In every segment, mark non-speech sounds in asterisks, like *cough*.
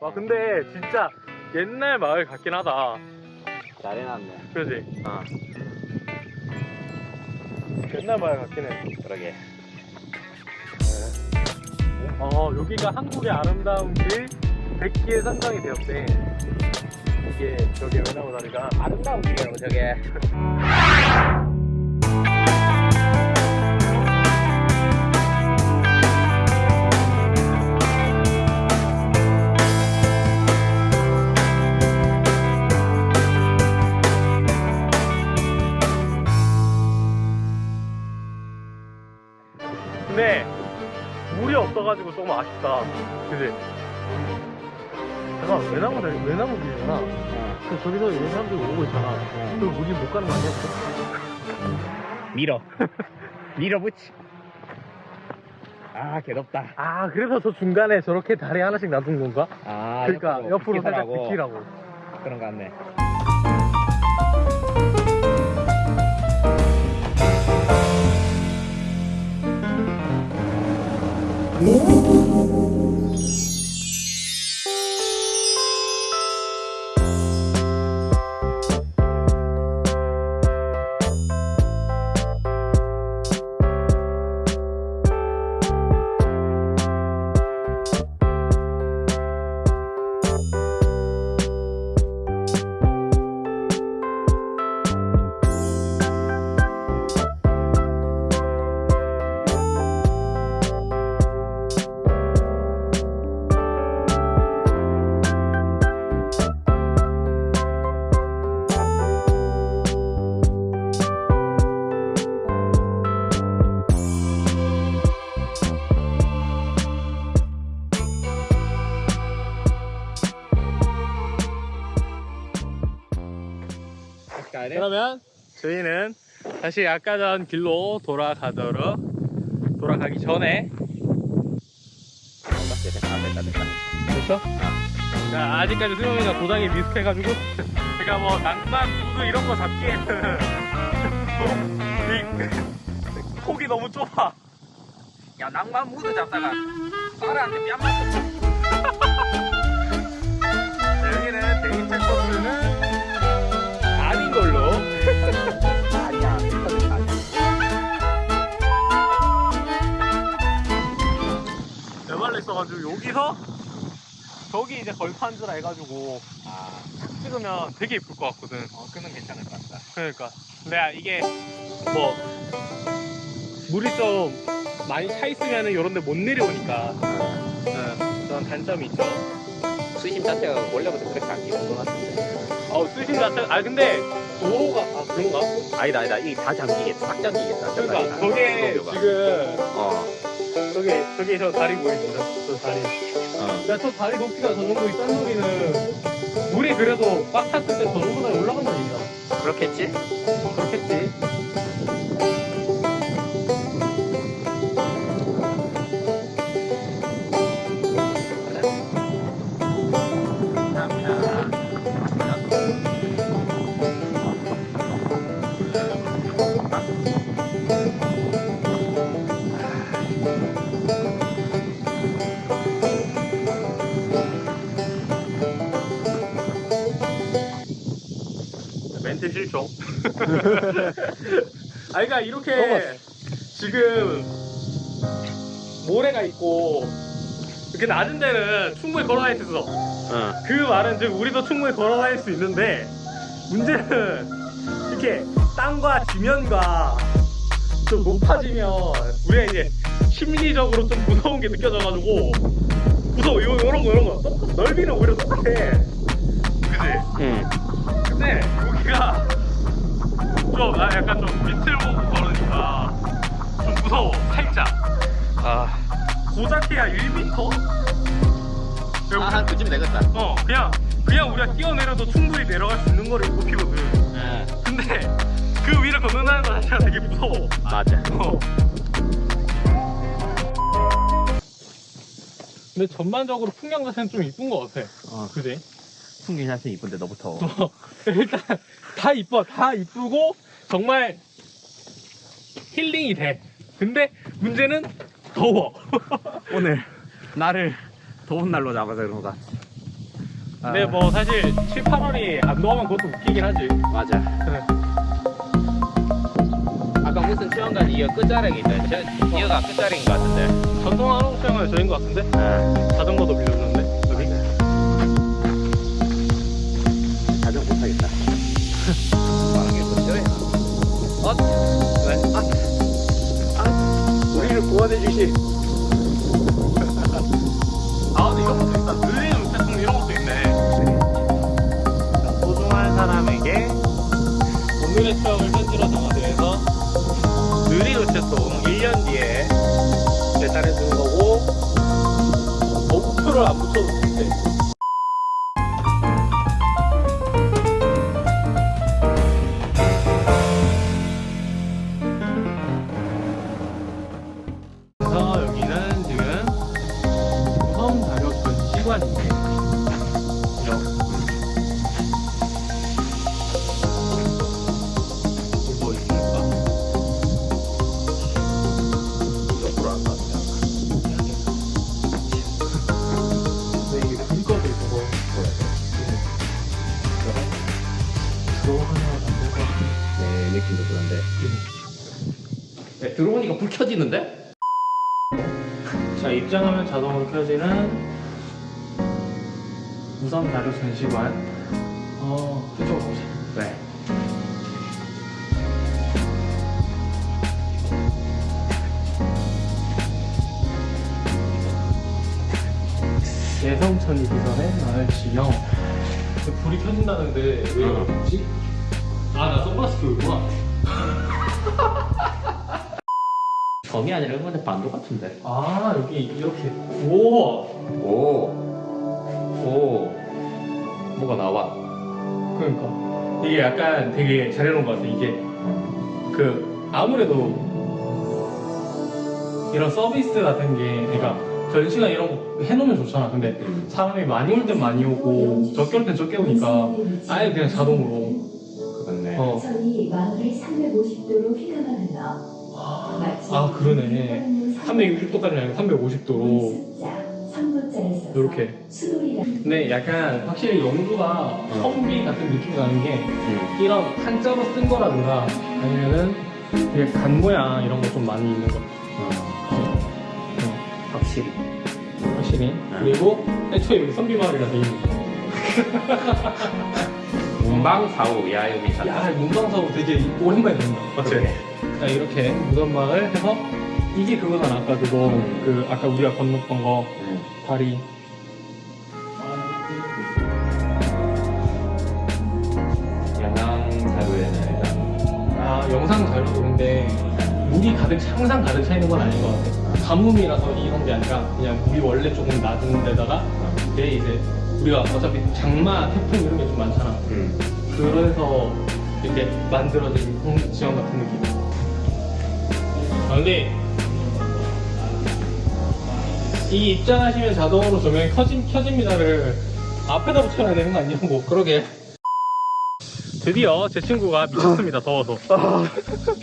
와 근데 진짜 옛날 마을 같긴 하다 잘 해놨네. 그지? 어, 옛날 마을 같긴 해 그러게. 어, 여기가 한국의 아름다운 길 100기에 선정이 되었대. 이게 저기 외나무 다리가 아름다운 길이라고 저게. *laughs* 근데 물이 없어가지고 조금 아쉽다. 그지? 잠깐 외나무 외나무 길이잖아. 그 저기서 이런 사람들이 오고 있잖아. 그 우리 못 가는 거 아니야? 밀어. *laughs* 밀어붙이. 아, 개덥다. 아 그래서 저 중간에 저렇게 다리 하나씩 놔둔 건가? 아, 그러니까 옆으로 살짝 비키라고. 비키라고. 그런 거 같네. 다 가야 돼? 그러면 저희는 다시 아까 전 길로 돌아가도록 돌아가기 전에 됐다, 됐다, 됐다. 됐어? 자, 아직까지 수영이가 도장이 미숙해가지고 *laughs* 제가 뭐 낭만 구두 이런 거 잡기에는 *laughs* 이 *laughs* 폭이 너무 좁아 야, 낭만 무드 잡다가 딸한테 뺨 맞고. 여기서 저기 이제 걸판즈라 해가지고 아, 찍으면 되게 예쁠 것 같거든 어, 그는 괜찮을 것 같다. 그러니까 근데 이게 뭐 물이 좀 많이 차 있으면은 이런 데 못 내려오니까 네, 그런 단점이 있죠 수심 자체가 원래부터 그렇게 안 기는 것 같은데. 어 수심 자체 아 근데 도로가 아 그런가? 아니다, 아니다. 이게 다 잠기겠다. 딱 잠기겠다. 저 그러니까. 저게. 지금 어, 저기 저기 저 다리 보이시죠? 저 다리 어. 야저 다리 높이가 저 정도 있다는 소리는 물이 그래도 꽉 찼을 때 저 정도까지 올라간다는 얘기야 그렇겠지? 그렇겠지 멘트 실종. 아, 그러니까 이렇게 지금 모래가 있고 이렇게 낮은 데는 충분히 걸어다닐 수 있어. 어. 그 말은 지금 우리도 충분히 걸어다닐 수 있는데 문제는 이렇게 땅과 지면과 좀 높아지면 우리가 이제 심리적으로 좀 무서운 게 느껴져가지고 무서워 요, 요런 거 요런 거 넓이는 오히려 똑같아 그지? 응. 근데 여기가 좀 아, 약간 좀 밑을 보고 걸으니까 좀 무서워 살짝 아, 고작해야 1m? 아, 한 그쯤 되겠다. 어 그냥 그냥 우리가 뛰어내려도 충분히 내려갈 수 있는 거를 꼽히거든 응. 근데 그 위를 걷는다는 거 자체가 되게 무서워 맞아. 어. 근데 전반적으로 풍경 자체는 좀 이쁜 것 같아 어, 그지? 풍경 자체 이쁜데 너무 더워. 어, 일단 다 이뻐 다 이쁘고 정말 힐링이 돼 근데 문제는 더워 *laughs* 오늘 날을 더운 날로 잡아서 그런가. 근데 뭐 사실 7, 8월이 안 더우면 그것도 웃기긴 하지. 맞아. 아까 무슨 수영관 이어 끝자락이 있다. 저 이어가 끝자락인 것 같은데. 전통 한국 수영은 저인 것 같은데? 자전거도 빌려주는 주신. *laughs* 아 근데 이런 것도 있다. 늘리는 우체통 이런 것도 있네. 자, 소중한 사람에게 오늘의 추억을 편지로 담아드려서 느린 우체통 1년 뒤에 배달해 주는 거고 어, 우표를 안 붙여도 된 느낌도 그런데. 네, 들어오니까 불 켜지는데? 자 입장하면 자동으로 켜지는 우선 자료 전시관. 어 그쪽으로 가보자. 네. 예성천 이기선의 마을 지형. 불이 켜진다는데 왜 이러지? 아나 선글라스 끼고 있구나. *laughs* 점이 아니라 일본의 반도 같은데. 아 여기 이렇게 우와 오. 오. 뭐가 나와. 그러니까 이게 약간 되게 잘 해놓은 것 같아 이게 그 아무래도 이런 서비스 같은 게 그러니까 전시관 이런 거 해놓으면 좋잖아 근데 사람이 많이 올 땐 많이 오고 적게 올 땐 적게 오니까 아예 그냥 자동으로 그렇네. 어. 선이 마을을 350도로 휘감아 흘러 마치 아 그러네 360도까지는 아니고 350도로 이렇게. 근데 약간 확실히 영주가 성비 같은 느낌이 나는 게 음. 이런 한자로 쓴 거라든가 아니면은 되게 간 모양 이런 거 좀 많이 있는 거. 어, 어, 확실히. 확실히. 그리고 애초에 여기 선비 마을이라 돼 있는 *laughs* 문방사우 야유미사. 야 문방사고 되게 오랜만에 듣는다 맞지? 자 이렇게 무덤마을 해서 이게 그거잖아. 아까 그거 그 아까 우리가 건넜던 거. 음. 다리 영상 자료도 근데 물이 가득 항상 가득 차 있는 건 아닌 것 같아 가뭄이라서 이런 게 아니라 그냥 물이 원래 조금 낮은 데다가 내 이제 우리가 어차피 장마 태풍 이런 게 좀 많잖아 음. 그래서 이렇게 만들어진 공- 지형 같은 느낌. 아, 근데 이 입장하시면 자동으로 조명이 켜진, 켜집니다를 앞에다 붙여놔야 되는 거 아니냐고. 그러게. 드디어 제 친구가 미쳤습니다, 더워서.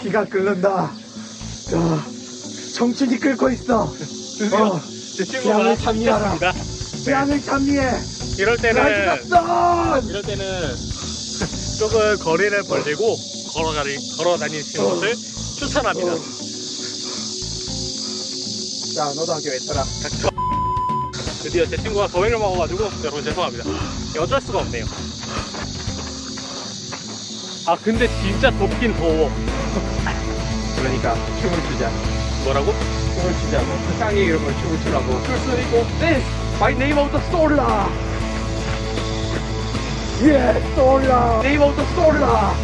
피가 끓는다. 자, 정신이 끓고 있어. 드디어 어, 제 친구가. 미쳤습니다. 뺨을 참미해. 이럴 때는, 이럴 때는 조금 거리를 벌리고 걸어가리, 걸어 다니시는 것을 추천합니다. 자, 너도 학교 했더라. 드디어 제 친구가 더위를 먹어가지고 여러분 죄송합니다 어쩔 수가 없네요 아 근데 진짜 덥긴 더워 *laughs* 그러니까 춤을 추자. 뭐라고? 춤을 추자고. 세상에 이런 걸 춤을 추라고. 출수 있고 댄스 by name of the Solar. 예, Solar. Name of the Solar.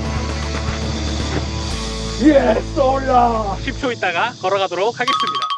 예, Solar. 10초 있다가 걸어가도록 하겠습니다